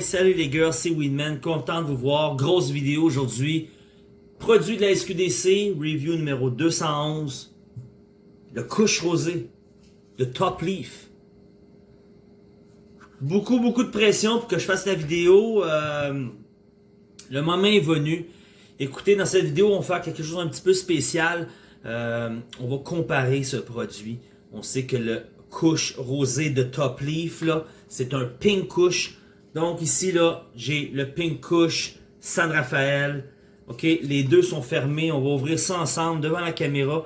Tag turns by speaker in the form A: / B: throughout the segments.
A: Salut les girls, c'est Winman, content de vous voir. Grosse vidéo aujourd'hui. Produit de la SQDC, review numéro 211. Le couche rosé, le top leaf. Beaucoup, beaucoup de pression pour que je fasse la vidéo. Euh, le moment est venu. Écoutez, dans cette vidéo, on va faire quelque chose un petit peu spécial. Euh, on va comparer ce produit. On sait que le couche rosé de Top Leaf, là, c'est un pink couche. Donc ici, là, j'ai le pink couche San Rafael. OK, les deux sont fermés. On va ouvrir ça ensemble devant la caméra.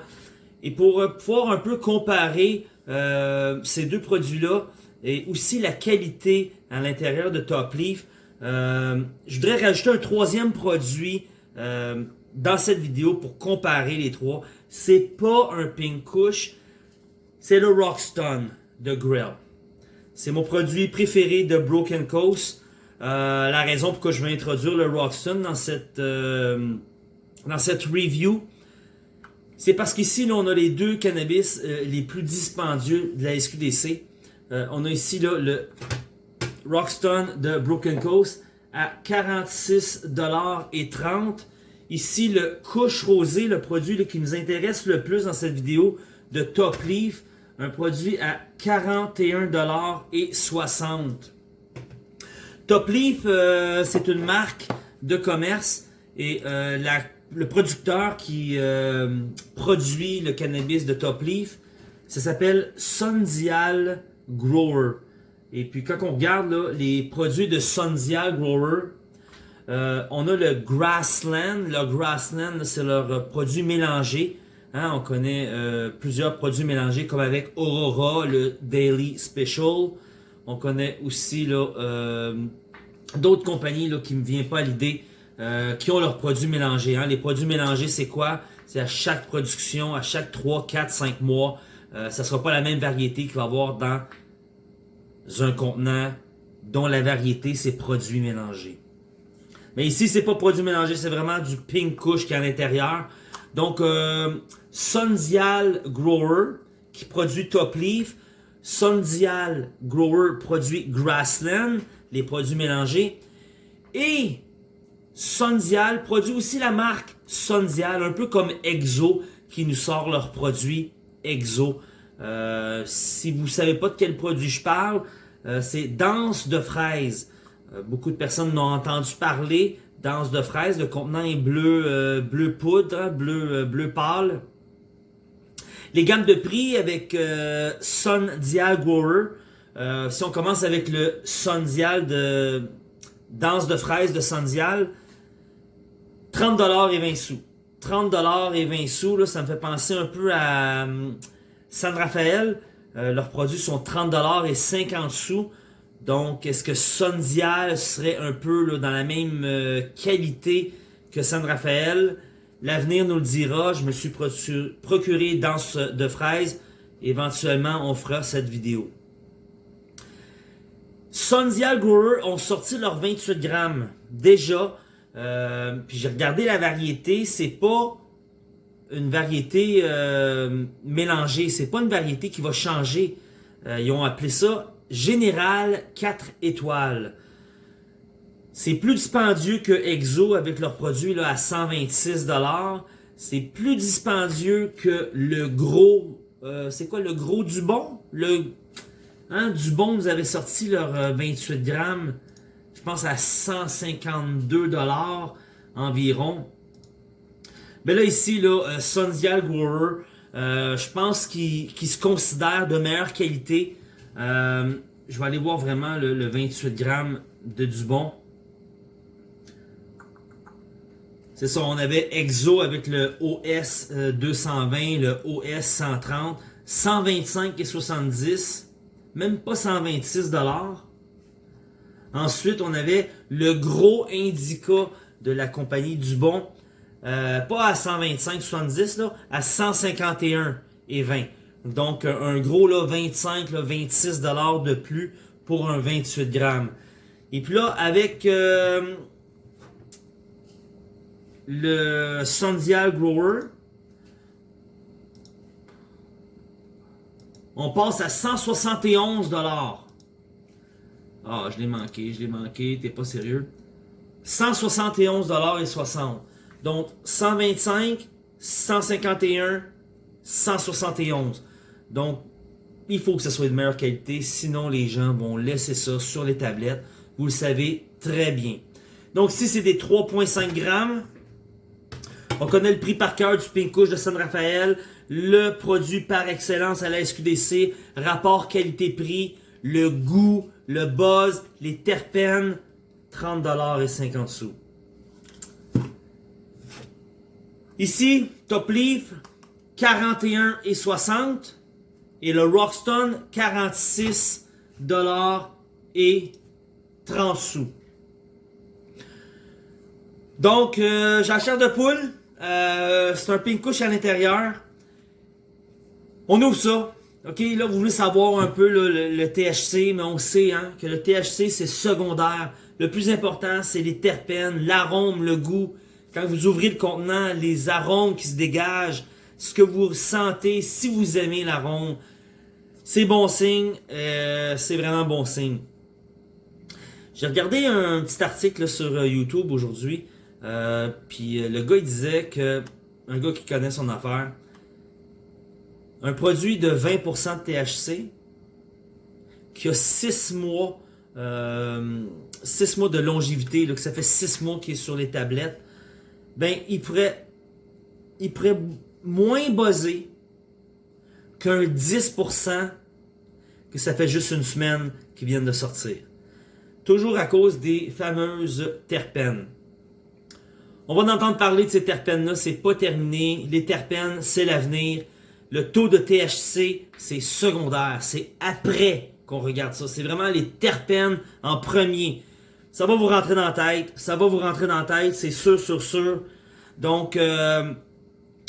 A: Et pour euh, pouvoir un peu comparer euh, ces deux produits-là et aussi la qualité à l'intérieur de Top Leaf, euh, je voudrais rajouter un troisième produit dans cette vidéo pour comparer les trois. C'est pas un pink couche, c'est le Rockstone de Grill. C'est mon produit préféré de Broken Coast. Euh, la raison pourquoi je vais introduire le Rockstone dans cette, euh, dans cette review, c'est parce qu'ici, on a les deux cannabis euh, les plus dispendieux de la SQDC. on a ici le Rockstone de Broken Coast à 46,30$. Ici, le couche rosé, le produit qui nous intéresse le plus dans cette vidéo de Top Leaf, un produit à 41,60$. Top Leaf, euh, c'est une marque de commerce et euh, le producteur qui euh, produit le cannabis de Top Leaf, ça s'appelle Sundial Grower. Et puis quand on regarde les produits de Sundial Grower, on a le Grassland. Le Grassland, c'est leur produit mélangé. Hein, on connaît euh, plusieurs produits mélangés comme avec Aurora, le Daily Special. On connaît aussi euh, d'autres compagnies qui ne me viennent pas à l'idée euh, qui ont leurs produits mélangés. Hein. Les produits mélangés, c'est quoi? C'est à chaque production, à chaque 3, 4, 5 mois. ça ne sera pas la même variété qu'il va y avoir dans un contenant dont la variété, c'est produits mélangés. Mais ici, c'est pas produits mélangés, c'est vraiment du pink couche qui est à l'intérieur. Donc, euh, Sundial Grower qui produit Top Leaf. Sundial Grower produit Grassland, les produits mélangés. Et Sundial produit aussi la marque Sundial, un peu comme Exo, qui nous sort leurs produits Exo. Euh, si vous ne savez pas de quel produit je parle, euh, c'est Danse de fraise. beaucoup de personnes n'ont entendu parler danse de fraise. Le contenant est bleu, euh, bleu poudre, hein, bleu, euh, bleu pâle. Les gammes de prix avec euh, Sun Dial Grower. si on commence avec le Sun Dial de danse de fraise de Sun Dial, 30$ et 20 sous. 30$ et 20 sous, ça me fait penser un peu à San Rafael. leurs produits sont 30$ et 50 sous. Donc, est-ce que Sondial serait un peu dans la même euh, qualité que San Rafael? L'avenir nous le dira. Je me suis procuré danse de fraises. Éventuellement, on fera cette vidéo. Sondial Grower ont sorti leurs 28 grammes. Déjà, euh, puis j'ai regardé la variété. C'est pas une variété euh, mélangée. C'est pas une variété qui va changer. ils ont appelé ça Général 4 étoiles. C'est plus dispendieux que Exo avec leurs produits là, à 126$. C'est plus dispendieux que le gros... Euh, c'est quoi le gros Dubon? Le hein, Dubon vous avez sorti leur 28 euh, grammes, je pense à 152$ environ. Mais là ici, là, euh, Sundial Grower, je pense qu'il se considère de meilleure qualité euh, je vais aller voir vraiment le, 28 grammes de Dubon. C'est ça, on avait Exo avec le OS 220, euh, le OS 130, 125 et 70, même pas 126 dollars. Ensuite, on avait le gros Indica de la compagnie Dubon, euh, pas à 125 70 là, à 151 et 20. Donc, un gros là, 25, 26 dollars de plus pour un 28 grammes. Et puis là, avec euh, le Sundial Grower, on passe à 171 dollars. Ah, je l'ai manqué, je l'ai manqué, t'es pas sérieux. 171,60$. Donc, 125, 151, 171. Donc, il faut que ce soit de meilleure qualité, sinon les gens vont laisser ça sur les tablettes. Vous le savez très bien. Donc, si c'est des 3,5 grammes, on connaît le prix par cœur du Pink de San Rafael, le produit par excellence à la SQDC, rapport qualité-prix, le goût, le buzz, les terpènes, 30$ et 50 sous. Ici, Top Leaf, 41 et 60 et le Rockstone 46 et 30 sous. Donc, euh, chair de poule. Euh, c'est un pink couche à l'intérieur. On ouvre ça. OK, là, vous voulez savoir un peu le, THC, mais on sait hein, que le THC, c'est secondaire. Le plus important, c'est les terpènes, l'arôme, le goût. Quand vous ouvrez le contenant, les arômes qui se dégagent, ce que vous ressentez, si vous aimez l'arôme, c'est bon signe, euh, c'est vraiment bon signe. J'ai regardé un petit article sur euh, YouTube aujourd'hui, euh, puis le gars il disait que, un gars qui connaît son affaire, un produit de 20% de THC, qui a 6 mois, 6 mois de longévité, que ça fait 6 mois qu'il est sur les tablettes, ben il pourrait, il moins buzzé qu'un 10% que ça fait juste une semaine qu'ils viennent de sortir. Toujours à cause des fameuses terpènes. On va en entendre parler de ces terpènes-là, c'est pas terminé. Les terpènes, c'est l'avenir. Le taux de THC, c'est secondaire. C'est après qu'on regarde ça. C'est vraiment les terpènes en premier. Ça va vous rentrer dans la tête. Ça va vous rentrer dans la tête, c'est sûr, sûr, sûr. Donc, euh,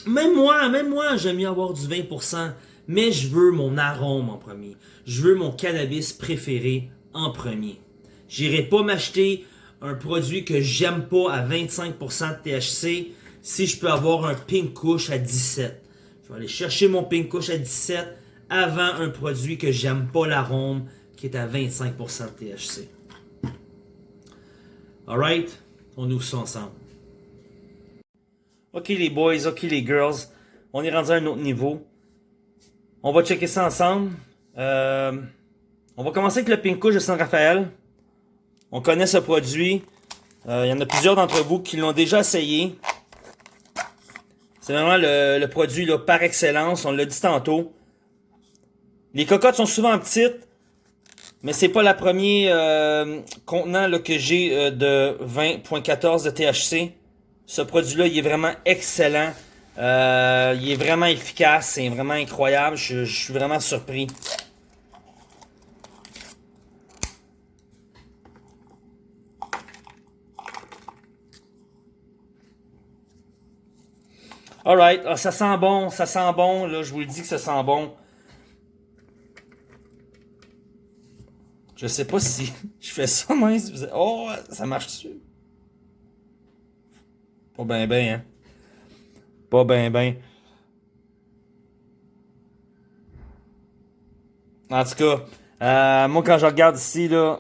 A: même moi, même moi, j'aime mieux avoir du 20%, mais je veux mon arôme en premier. Je veux mon cannabis préféré en premier. J'irai pas m'acheter un produit que j'aime pas à 25% de THC si je peux avoir un Pink Kush à 17. Je vais aller chercher mon Pink Kush à 17 avant un produit que j'aime pas l'arôme qui est à 25% de THC. Alright? On ouvre ça ensemble. Ok les boys, ok les girls, on est rendu à un autre niveau. On va checker ça ensemble. Euh, on va commencer avec le Pink de San Rafael. On connaît ce produit. Euh, il y en a plusieurs d'entre vous qui l'ont déjà essayé. C'est vraiment le, produit par excellence, on l'a dit tantôt. Les cocottes sont souvent petites, mais c'est pas la première euh, contenant que j'ai de 20.14 de THC. Ce produit-là, il est vraiment excellent. Euh, il est vraiment efficace. C'est vraiment incroyable. Je, suis vraiment surpris. Alright, ah, ça sent bon, ça sent bon, là, je vous le dis que ça sent bon. Je sais pas si je fais ça, mais... Oh, ça marche dessus. Pas ben ben, hein. Pas ben ben. En tout cas, euh, moi quand je regarde ici, là...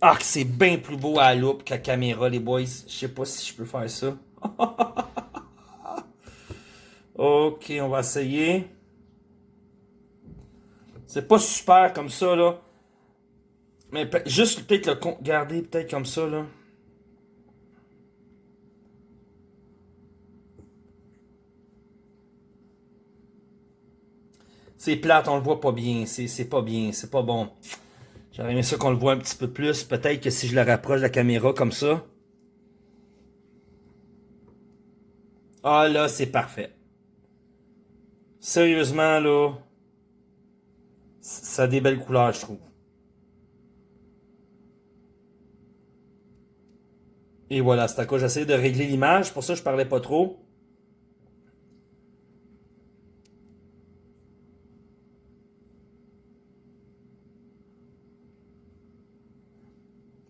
A: Ah, c'est bien plus beau à la loupe qu'à caméra, les boys. Je sais pas si je peux faire ça. ok, on va essayer. C'est pas super comme ça, là. Mais juste peut-être le garder peut-être comme ça, là. C'est plate, on le voit pas bien. C'est pas bien, c'est pas bon. J'aurais aimé ça qu'on le voit un petit peu plus. Peut-être que si je le rapproche de la caméra comme ça. Ah là, c'est parfait. Sérieusement, là. Ça a des belles couleurs, je trouve. Et voilà, c'est à quoi j'essaie de régler l'image. Pour ça, je parlais pas trop.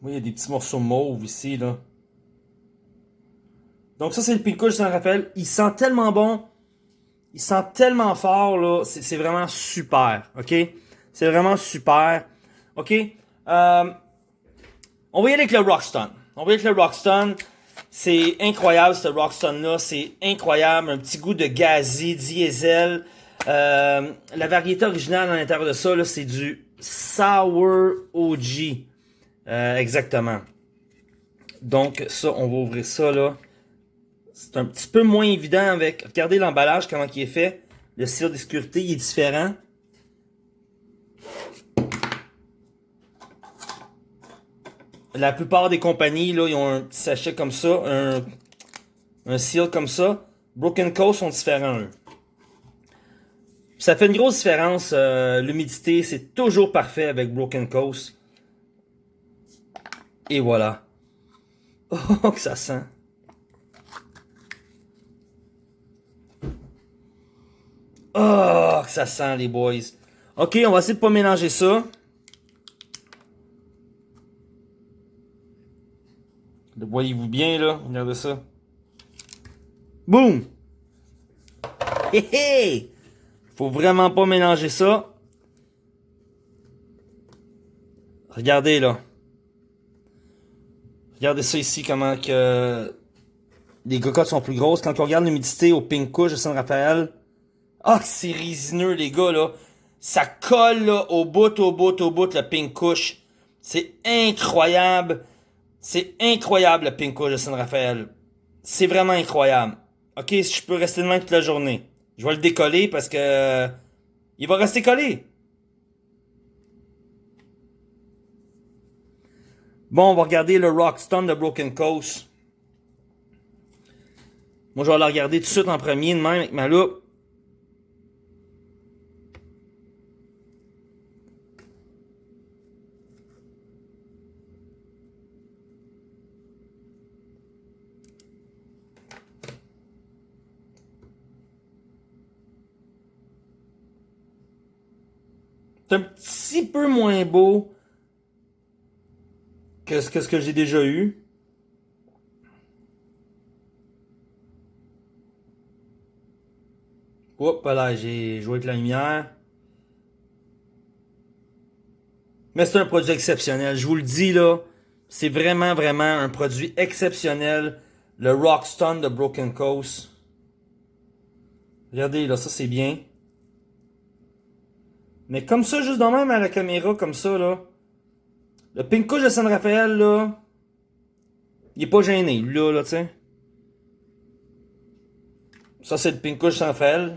A: Oui, il y a des petits morceaux mauves ici, là. Donc ça, c'est le Pico de Saint-Raphaël. Il sent tellement bon. Il sent tellement fort, là. C'est vraiment super, OK? C'est vraiment super. OK? Euh, on va y aller avec le Rockstone. On va y aller avec le Rockstone. C'est incroyable, ce Rockstone-là. C'est incroyable. Un petit goût de gazi, diesel. Euh, la variété originale à l'intérieur de ça, c'est du Sour OG. Euh, exactement. Donc, ça, on va ouvrir ça, là. C'est un petit peu moins évident avec... Regardez l'emballage, comment il est fait. Le cire de sécurité, il est différent. La plupart des compagnies, là, ils ont un petit sachet comme ça, un, un seal comme ça. Broken Coast sont différents. Ça fait une grosse différence. Euh, l'humidité, c'est toujours parfait avec Broken Coast. Et voilà. Oh, que ça sent. Oh, ça sent, les boys. Ok, on va essayer de pas mélanger ça. Le voyez-vous bien, là? Regardez ça. Boum! Hé hé! Faut vraiment pas mélanger ça. Regardez, là. Regardez ça ici, comment que les cocottes sont plus grosses. Quand on regarde l'humidité au Pink Couche de San Rafael, ah, c'est résineux, les gars, là. Ça colle, là, au bout, au bout, au bout, le Pink Couche. C'est incroyable. C'est incroyable, le Pink Couche de San Rafael. C'est vraiment incroyable. Ok, si je peux rester de toute la journée. Je vais le décoller parce que... Il va rester collé. Bon, on va regarder le Rockstone de Broken Coast. Moi, je vais la regarder tout de suite en premier, de même, avec ma loupe. C'est un petit peu moins beau Qu'est-ce que, que j'ai déjà eu? Hop là, j'ai joué avec la lumière. Mais c'est un produit exceptionnel. Je vous le dis là, c'est vraiment, vraiment un produit exceptionnel. Le Rockstone de Broken Coast. Regardez là, ça c'est bien. Mais comme ça, juste dans même à la caméra, comme ça là. Le Pink Couche de San Rafael, là, il est pas gêné, là, là, tu. Ça, c'est le Pink Couche de San Rafael.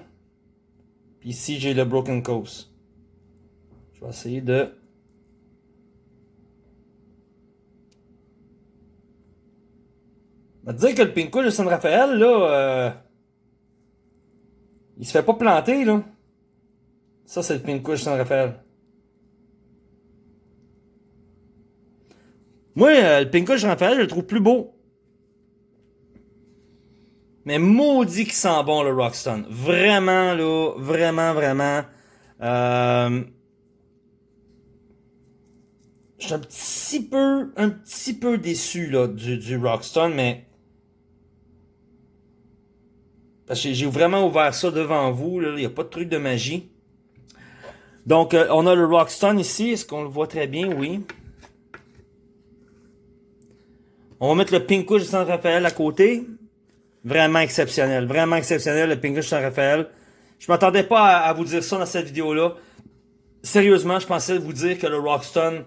A: Puis ici, j'ai le Broken Coast. Je vais essayer de... Vais te dire que le Pink Couche de San Rafael, là, euh, il se fait pas planter, là. Ça, c'est le Pink Couche Rafael. Moi, euh, le Pinkush Raphaël, je le trouve plus beau. Mais maudit qui sent bon le Rockstone. Vraiment, là, vraiment, vraiment. Euh, je suis un petit peu, un petit peu déçu là, du, du Rockstone, mais... Parce que j'ai vraiment ouvert ça devant vous, il n'y a pas de truc de magie. Donc, euh, on a le Rockstone ici, est-ce qu'on le voit très bien? Oui. On va mettre le Pink de San Rafael à côté. Vraiment exceptionnel. Vraiment exceptionnel, le Pink de San Rafael. Je m'attendais pas à, vous dire ça dans cette vidéo-là. Sérieusement, je pensais vous dire que le Rockstone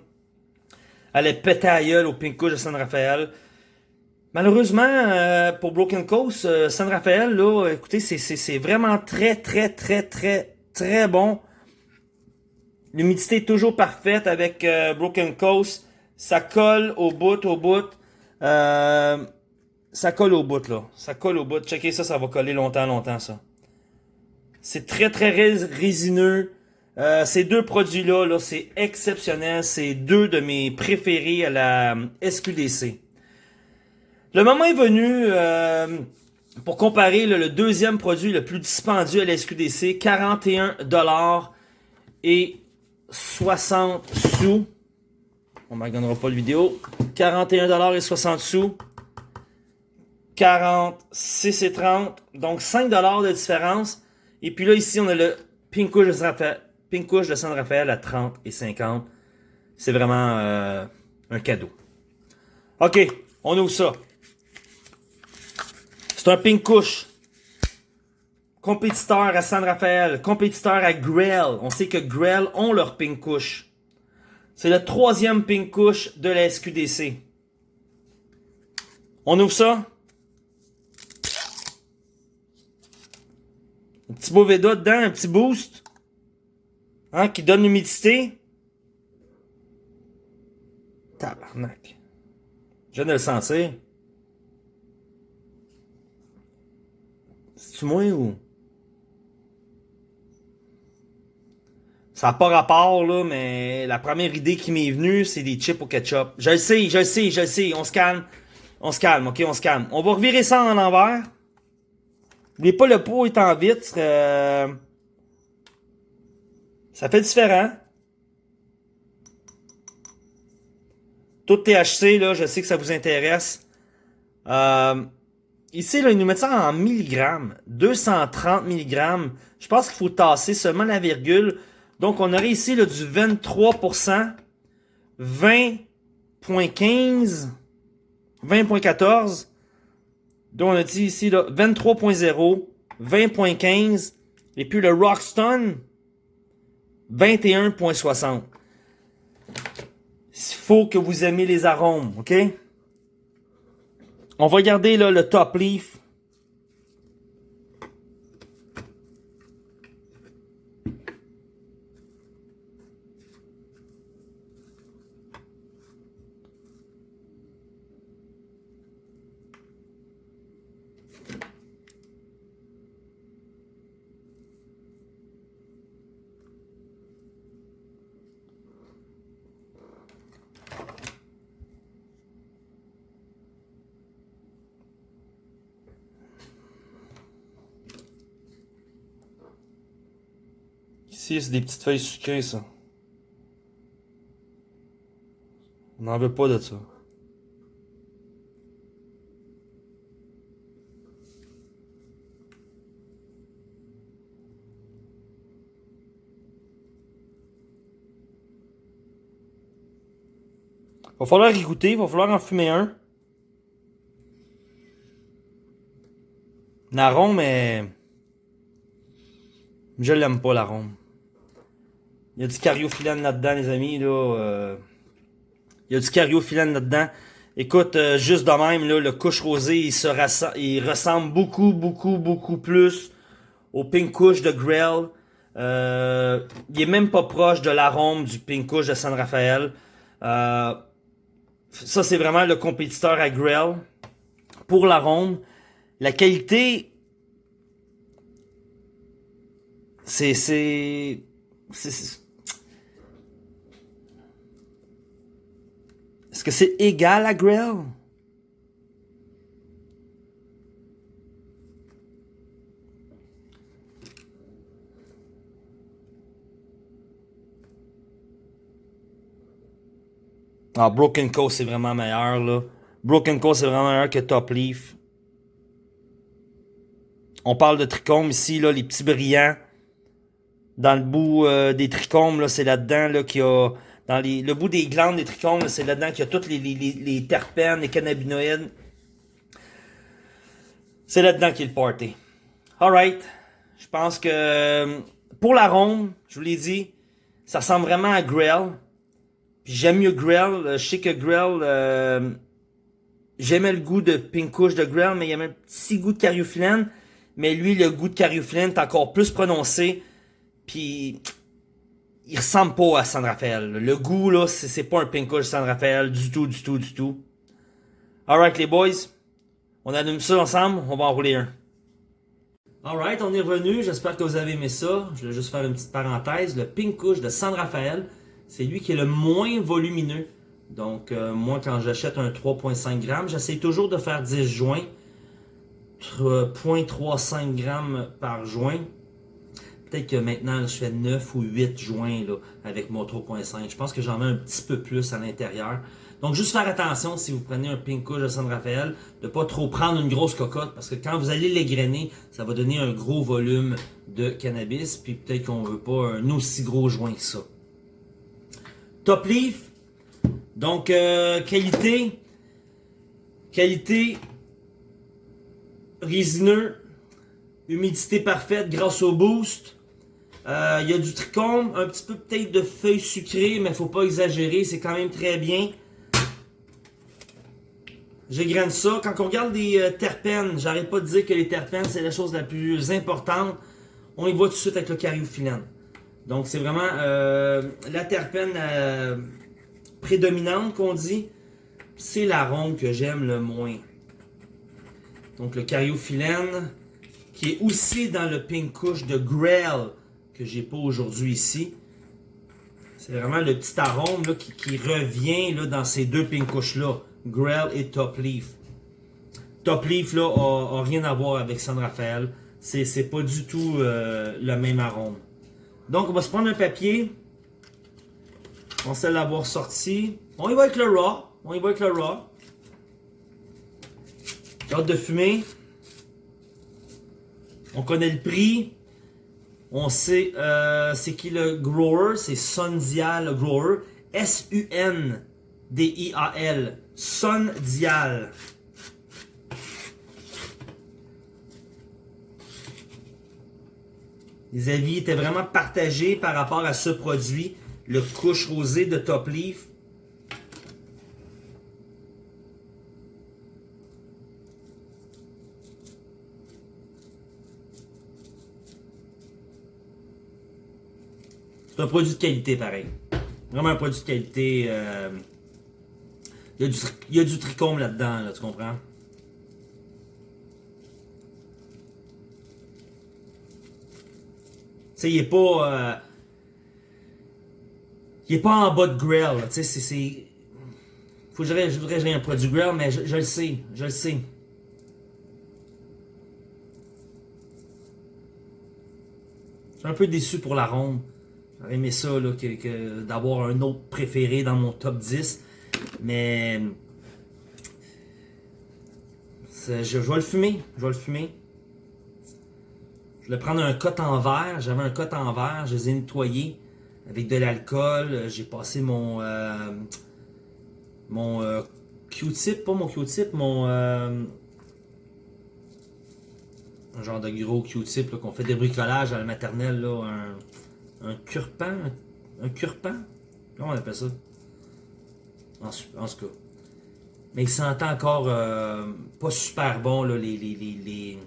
A: allait péter à gueule au Pink de San Rafael. Malheureusement, euh, pour Broken Coast, euh, San Rafael, là, écoutez, c'est vraiment très, très, très, très, très bon. L'humidité est toujours parfaite avec euh, Broken Coast. Ça colle au bout, au bout. Euh, ça colle au bout, là. Ça colle au bout. Checkez ça, ça va coller longtemps, longtemps, ça. C'est très, très résineux. Euh, ces deux produits-là, -là, c'est exceptionnel. C'est deux de mes préférés à la SQDC. Le moment est venu euh, pour comparer le deuxième produit le plus dispendieux à la SQDC. 41$ et 60 sous. On ne regardera pas le vidéo. 41$ et 60 sous. 46 et 30. Donc 5$ de différence. Et puis là, ici, on a le Pink de Rafael, de San Rafael à 30 et 50. c'est vraiment euh, un cadeau. OK, on ouvre ça. C'est un pink couche. Compétiteur à San Rafael, compétiteur à Grell. On sait que Grell ont leur pink couche. C'est le troisième pink couche de la SQDC. On ouvre ça. Un petit Boveda dedans, un petit boost. Hein, qui donne l'humidité. Tabarnak. Je viens de le sentir. C'est-tu ou... Ça n'a pas rapport, là, mais la première idée qui m'est venue, c'est des chips au ketchup. Je le sais, je le sais, je le sais. On se calme. On se calme, ok? On se calme. On va revirer ça en envers. N'oubliez pas, le pot est en vitre. Ça fait différent. Tout THC, là, je sais que ça vous intéresse. Euh, ici, là, ils nous mettent ça en milligrammes. 230 milligrammes. Je pense qu'il faut tasser seulement la virgule. Donc, on aurait ici là, du 23%, 20.15, 20.14. Donc, on a dit ici 23.0, 20.15, et puis le Rockstone, 21.60. Il faut que vous aimez les arômes, ok? On va garder là, le top leaf. Ici, des petites feuilles sucrées, ça. On n'en veut pas de ça. Va falloir y goûter, va falloir en fumer un. L'arôme est... Je l'aime pas l'arôme. Il y a du cariophyllène là-dedans, les amis. Là, euh, Il y a du cariophyllène là-dedans. Écoute, euh, juste de même, là, le couche rosé, il, se il ressemble beaucoup, beaucoup, beaucoup plus au pink couche de Grell. Euh, il est même pas proche de l'arôme du pink couche de San Rafael. Euh, ça, c'est vraiment le compétiteur à Grell. Pour l'arôme, la qualité, c'est... Est-ce que c'est égal à Grell? Ah, Broken Coast, c'est vraiment meilleur, là. Broken Coast, c'est vraiment meilleur que Top Leaf. On parle de trichomes ici, là, les petits brillants. Dans le bout euh, des trichomes, là, c'est là-dedans, là, qu'il y a dans le bout des glandes des trichomes, c'est là-dedans qu'il y a toutes les, les, terpènes, les cannabinoïdes. C'est là-dedans qu'il a le. Alright. Je pense que pour l'arôme, je vous l'ai dit, ça ressemble vraiment à Grell. J'aime mieux Grell. Je sais que Grell, euh, j'aimais le goût de Pink Kush de Grell, mais il y avait un petit goût de cariophyllène. Mais lui, le goût de cariophyllène est encore plus prononcé. Puis il ressemble pas à San Rafael. Le goût, là, c'est pas un pink San Rafael du tout, du tout, du tout. Alright, les boys. On allume ça ensemble. On va en rouler un. Alright, on est revenu. J'espère que vous avez aimé ça. Je vais juste faire une petite parenthèse. Le pink de San Rafael, c'est lui qui est le moins volumineux. Donc, euh, moi, quand j'achète un 3.5 grammes, j'essaie toujours de faire 10 joints. 0.35 grammes par joint. Peut-être que maintenant, je fais 9 ou 8 joints là, avec mon 3.5. Je pense que j'en mets un petit peu plus à l'intérieur. Donc, juste faire attention si vous prenez un pink couche de San Rafael, de pas trop prendre une grosse cocotte, parce que quand vous allez l'égrainer, ça va donner un gros volume de cannabis, puis peut-être qu'on veut pas un aussi gros joint que ça. Top Leaf. Donc, euh, qualité. Qualité. Résineux. Humidité parfaite grâce au boost. Euh, Il y a du trichome, un petit peu peut-être de feuilles sucrées, mais faut pas exagérer, c'est quand même très bien. J'égrène ça. Quand on regarde des euh, terpènes, j'arrête pas de dire que les terpènes, c'est la chose la plus importante. On y voit tout de suite avec le cariophyllène. Donc, c'est vraiment euh, la terpène prédominante qu'on dit. C'est l'arôme que j'aime le moins. Donc, le cariophyllène, qui est aussi dans le pink couche de Grell, que j'ai pas aujourd'hui ici. C'est vraiment le petit arôme là, qui, revient là, dans ces deux pink couches-là. Grell et Top Leaf. Top Leaf là, a rien à voir avec San Rafael. C'est pas du tout euh, le même arôme. Donc on va se prendre un papier. On sait l'avoir sorti. On y va avec le raw. On y va avec le raw. J'ai hâte de fumer. On connaît le prix. On sait euh, c'est qui le grower? C'est Sundial Grower. S-U-N-D-I-A-L. Sundial. Les avis étaient vraiment partagés par rapport à ce produit, le couche rosé de Top Leaf. C'est un produit de qualité pareil. Vraiment un produit de qualité. euh, Il, y a du, tri- il y a du trichome là-dedans, là, tu comprends? Tu sais, il est pas. euh, il est pas en bas de grill. Tu sais, c'est-. Faut que je voudrais que un produit grill, mais je, je le sais. Je le sais. Je suis un peu déçu pour l'arôme. J'aurais aimé ça, là, que, d'avoir un autre préféré dans mon top 10. Mais. Je, vais le fumer. Je vais le fumer. Je vais prendre un cote en verre. J'avais un cote en verre. Je les ai nettoyés avec de l'alcool. J'ai passé mon. euh, mon euh, Q-tip. Pas mon Q-tip, mon. euh, un genre de gros Q-tip qu'on fait des bricolages à la maternelle. Là, un, un cure-pan. Un, un cure-pan Comment on appelle ça? En, en ce cas. Mais il sentait encore euh, pas super bon là, les, les, les, les,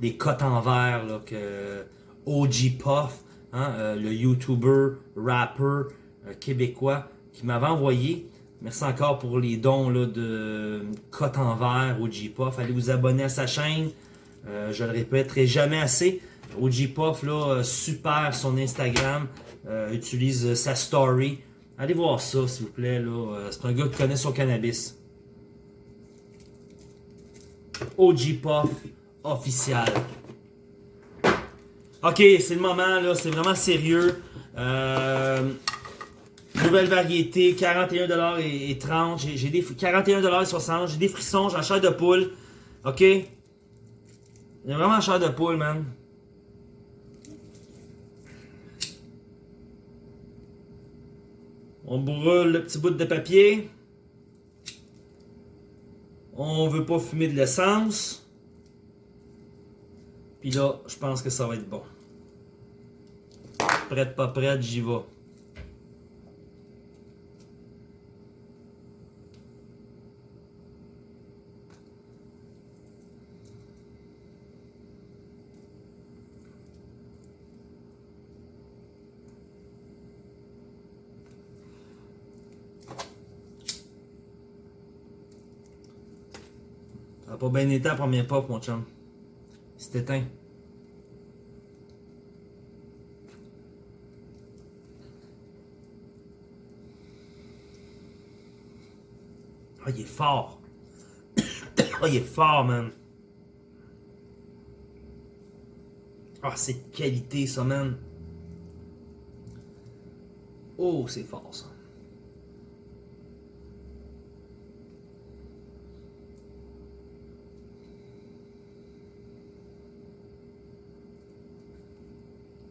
A: les cotes en verre que OG Puff, hein, euh, le YouTuber, rapper euh, québécois, qui m'avait envoyé. Merci encore pour les dons là, de cotes en verre, OG Puff. Allez vous abonner à sa chaîne. Je le répéterai jamais assez. OG Puff, là, euh, super son Instagram. euh, utilise euh, sa story. Allez voir ça, s'il vous plaît. là. C'est un gars qui connaît son cannabis. OG Puff officiel. Ok, c'est le moment, là. C'est vraiment sérieux. Nouvelle variété, 41$ et, et 30. J'ai des 41$ et 60. J'ai des frissons, j'ai la chair de poule. Ok? J'ai vraiment la chair de poule, man. On brûle le petit bout de papier. On veut pas fumer de l'essence. Puis là, je pense que ça va être bon. Prête, pas prête, j'y vais. Pas bien été première pop, mon chum. Il s'est éteint. Ah, il est fort. Ah, il est fort, man. Ah, c'est de qualité, ça, man. Oh, c'est fort, ça.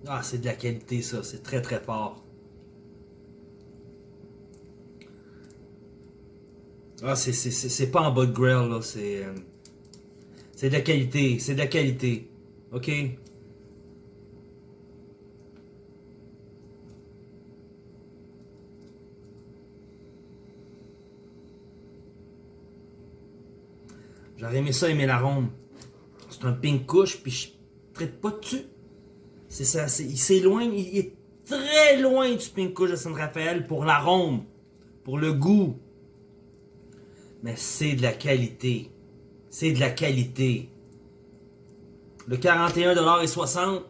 A: Ah, c'est de la qualité, ça. C'est très, très fort. Ah, c'est- pas en bas de grill, là. C'est. euh, C'est de la qualité. C'est de la qualité. OK? J'aurais aimé ça, aimer l'arôme. C'est un pink couche, puis je traite pas dessus. C'est ça, il s'éloigne, il est très loin du pink couche de San Rafael pour l'arôme, pour le goût. Mais c'est de la qualité. C'est de la qualité. Le 41,60$,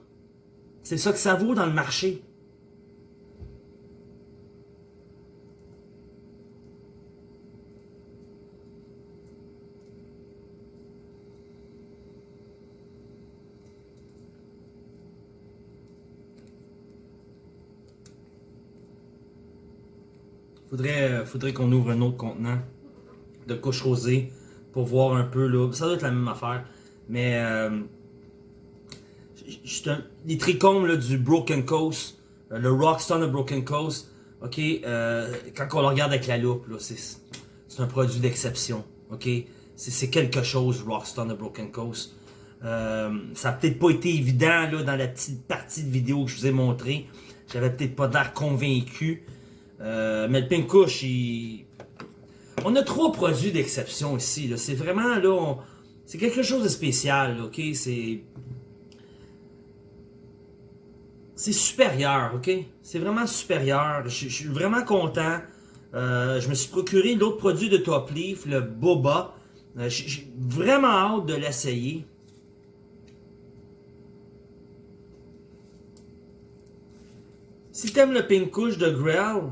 A: c'est ça que ça vaut dans le marché. Faudrait, euh, faudrait qu'on ouvre un autre contenant de couche rosée pour voir un peu là. Ça doit être la même affaire. Mais euh, les trichomes là, du Broken Coast, euh, le Rockstone de Broken Coast, ok, quand on le regarde avec la loupe, c'est, un produit d'exception. Ok, c'est, quelque chose, Rockstone de Broken Coast. Ça a peut-être pas été évident là, dans la petite partie de vidéo que je vous ai montré. J'avais peut-être pas l'air convaincu. Euh, mais le Pink il... on a trois produits d'exception ici. C'est vraiment là, c'est quelque chose de spécial. là, ok, c'est c'est supérieur. Ok, c'est vraiment supérieur. Je, suis vraiment content. Euh, je me suis procuré l'autre produit de Top Leaf, le Boba. Euh, J'ai vraiment hâte de l'essayer. Si t'aimes le Pink de Grell,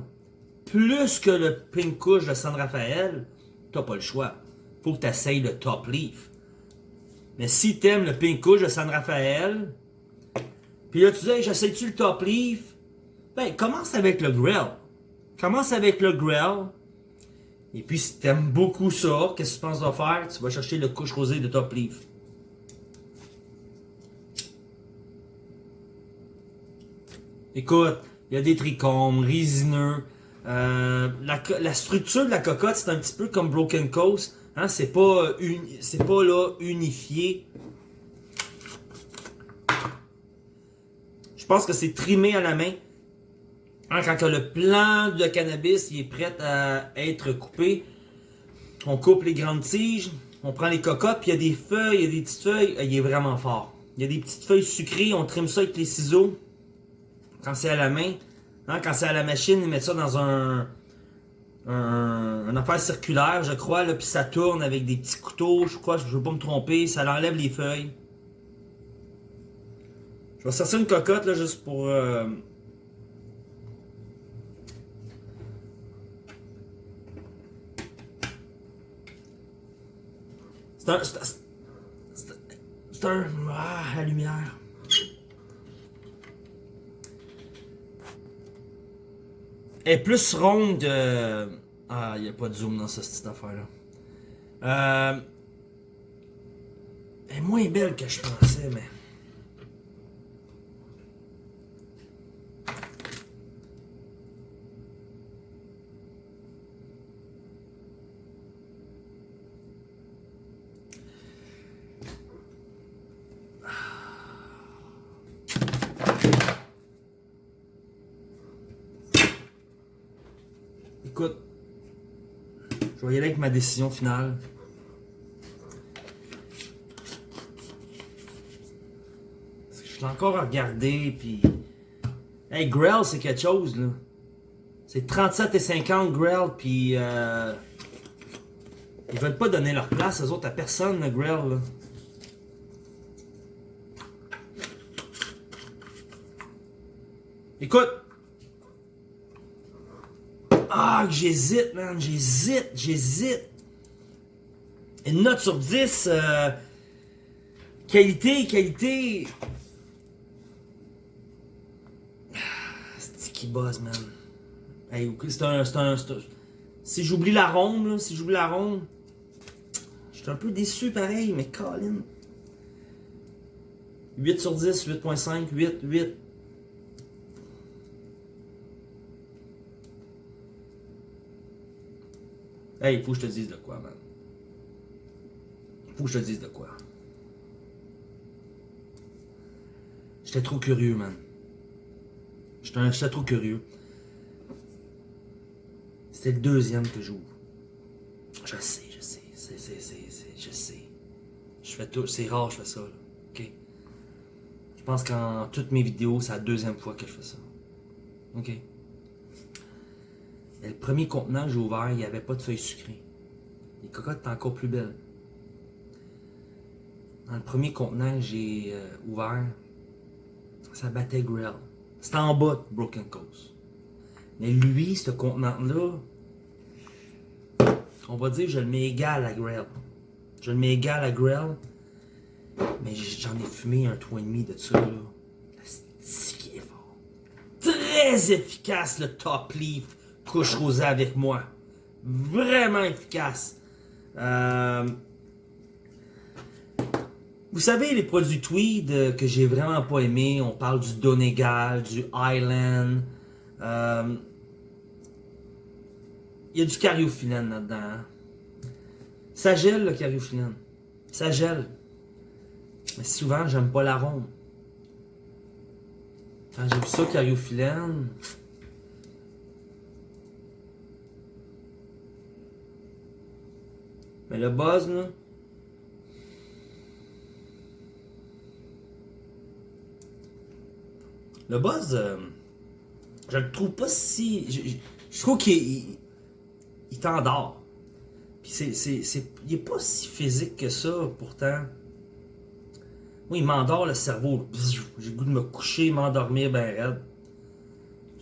A: plus que le Pink Kush de San Rafael, t'as pas le choix. Faut que t'essayes le Top Leaf. Mais si t'aimes le Pink Kush de San Rafael, puis là tu dis, hey, j'essaye-tu le Top Leaf? Ben, commence avec le Grell. Commence avec le Grell. Et puis si t'aimes beaucoup ça, qu'est-ce que tu penses de faire? Tu vas chercher le couche rosé de Top Leaf. Écoute, il y a des trichomes, résineux. Euh, la, structure de la cocotte, c'est un petit peu comme Broken Coast. Hein, c'est pas, euh, c'est pas là, unifié. Je pense que c'est trimé à la main. Hein, quand le plant de cannabis est prêt à être coupé, on coupe les grandes tiges, on prend les cocottes, puis il y a des feuilles, il y a des petites feuilles. euh, Il est vraiment fort. Il y a des petites feuilles sucrées, on trime ça avec les ciseaux. Quand c'est à la main, hein, quand c'est à la machine, ils mettent ça dans un, un, affaire circulaire, je crois, là, puis ça tourne avec des petits couteaux, je crois, je veux pas me tromper, ça enlève les feuilles. Je vais sortir une cocotte là juste pour. euh, c'est un- C'est un. Ah, la lumière. Est plus ronde de. Ah, il n'y a pas de zoom dans cette petite affaire-là. Euh... Elle est moins belle que je pensais, mais. Écoute, je vais y aller avec ma décision finale. Que je suis encore à regarder, puis... Hey, Grell, c'est quelque chose, là. C'est 37 et 50 Grell, puis... Euh... Ils veulent pas donner leur place, aux autres, à personne, le Grell, là. Écoute, ah, j'hésite, man. J'hésite, j'hésite. Une note sur 10. euh, qualité, qualité. Ah, C'est qui buzz, man? Hey, c'est un, un, un- Si j'oublie la ronde, là, si j'oublie la ronde, je suis un peu déçu pareil, mais Colin. 8 sur 10, 8.5, 8, 8. Hey, faut que je te dise de quoi, man. Faut que je te dise de quoi. J'étais trop curieux, man. J'étais trop curieux. C'était le deuxième que j'ouvre. Je sais, je sais. C'est, c'est, c'est, c'est- je sais. Je fais tout. C'est rare je fais ça, là. OK? Je pense qu'en toutes mes vidéos, c'est la deuxième fois que je fais ça. OK? Et le premier contenant que j'ai ouvert, il n'y avait pas de feuilles sucrées. Les cocottes étaient encore plus belles. Dans le premier contenant que j'ai euh, ouvert, ça battait Grill. C'était en bas de Broken Coast. Mais lui, ce contenant-là, on va dire, je le mets égal à Grill. Je le mets égal à Grill. Mais j'en ai fumé un 3,5 de ça, là. C'est qui est fort. Très efficace, le Top Leaf couche rosée avec moi. Vraiment efficace. Euh, Vous savez, les produits Tweed euh, que j'ai vraiment pas aimé, on parle du Donegal, du Island. euh, Il y a du cariophyllène là-dedans. hein. Ça gèle le cariophyllène. Ça gèle. Mais souvent, j'aime pas l'arôme. Quand j'ai vu ça, cariophyllène. Mais le buzz, là. Le buzz, euh, je le trouve pas si. Je, trouve qu'il il, t'endort. Puis c'est, c'est, c'est- il est pas si physique que ça, pourtant. Moi, il m'endort le cerveau. J'ai le goût de me coucher, m'endormir ben raide.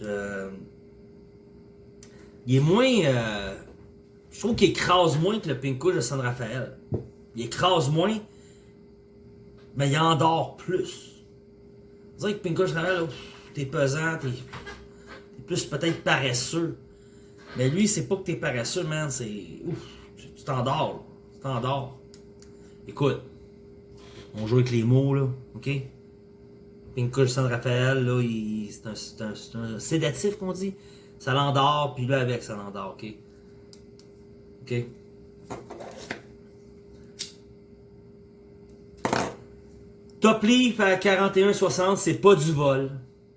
A: Je- Il est moins. euh, Je trouve qu'il écrase moins que le Pink Kush de San Rafael. Il écrase moins, mais il endort plus. On dirait que Pink Kush de San Rafael, t'es pesant, t'es plus peut-être paresseux. Mais lui, c'est pas que t'es paresseux, man, c'est. Ouf, tu t'endors. Tu t'endors. Écoute, on joue avec les mots, là, ok? Pink Kush San Rafael, là, c'est un, c'est un- c'est un sédatif qu'on dit. Ça l'endort, puis là avec, ça l'endort, ok? Top Leaf à 41,60, c'est pas du vol.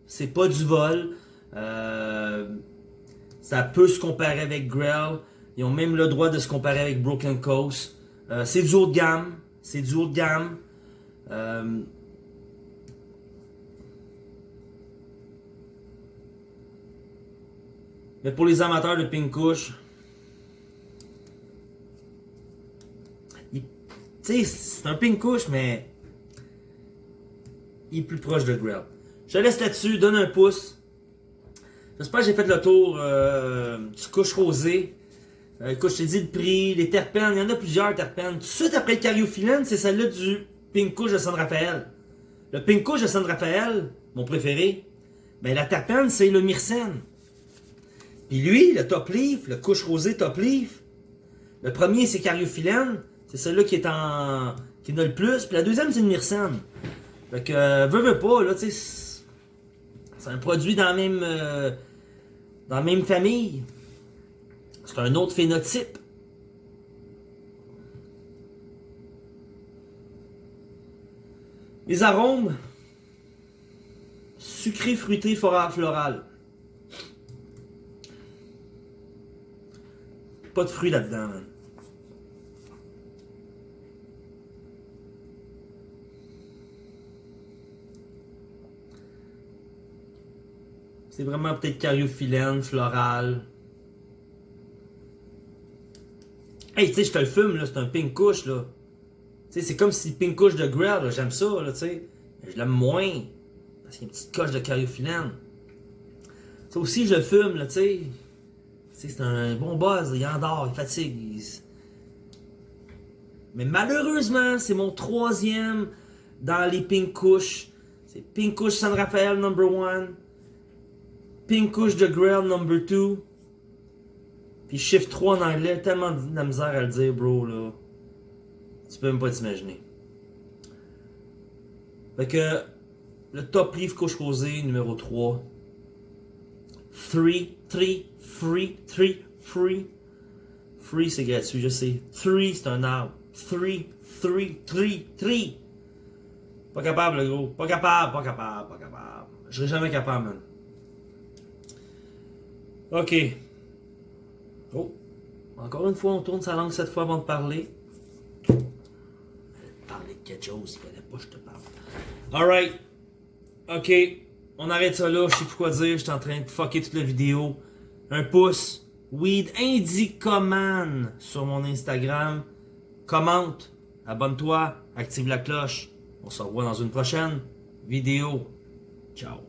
A: C'est pas du vol. Euh, ça peut se comparer avec Grell. Ils ont même le droit de se comparer avec Broken Coast. Euh, c'est du haut de gamme. C'est du haut de gamme. Euh, mais pour les amateurs de Pink il- tu c'est un Pink Kush, mais il est plus proche de Grell. Je laisse là-dessus, donne un pouce. J'espère que j'ai fait le tour euh, du couche rosé. Euh, écoute, je t'ai dit le prix, les terpènes, il y en a plusieurs terpènes. Tout de suite après le cariophyllène, c'est celle-là du Pink Kush de San Rafael. Le Pink Kush de San Rafael, mon préféré, ben la terpène, c'est le myrcène. Puis lui, le top leaf, le couche rosé top leaf, le premier c'est cariophyllène, c'est celui-là qui est en. qui en a le plus, puis la deuxième c'est le myrcène. Fait que, euh, veux, veux pas, là, tu sais, c'est un produit dans la même. euh, dans la même famille. C'est un autre phénotype. Les arômes. Sucré, fruité, floral. Pas de fruits là-dedans, man. C'est vraiment peut-être cariophyllène, floral. Hey, tu sais, je te le fume, là, c'est un pink couche, là. Tu sais, c'est comme si pink couche de Grell, là, j'aime ça, là, tu sais. Mais je l'aime moins. Parce qu'il y a une petite coche de cariophyllène. Ça aussi, je le fume, là, tu sais. C'est un bon buzz, il endort, il fatigue. Mais malheureusement, c'est mon troisième dans les pink couches. C'est pink couche San Rafael number one. Pink couche de Grell number two. Puis chiffre 3 en anglais, tellement de la misère à le dire, bro, là. Tu peux même pas t'imaginer. Fait que, le top livre couche rosée numéro 3. 3, 3, free, 3, free. Free, c'est gratuit, je sais. Three, c'est un arbre. Three, three, three, three. Pas capable, le gros. Pas capable, pas capable, pas capable. Je serai jamais capable, man. Ok. Oh. Encore une fois, on tourne sa langue cette fois avant de parler. Parler de quelque chose, il fallait pas que je te parle. Alright. Ok. On arrête ça là, je sais plus quoi dire, je suis en train de fucker toute la vidéo. Un pouce. Weed Indicoman sur mon Instagram. Commente. Abonne-toi. Active la cloche. On se revoit dans une prochaine vidéo. Ciao.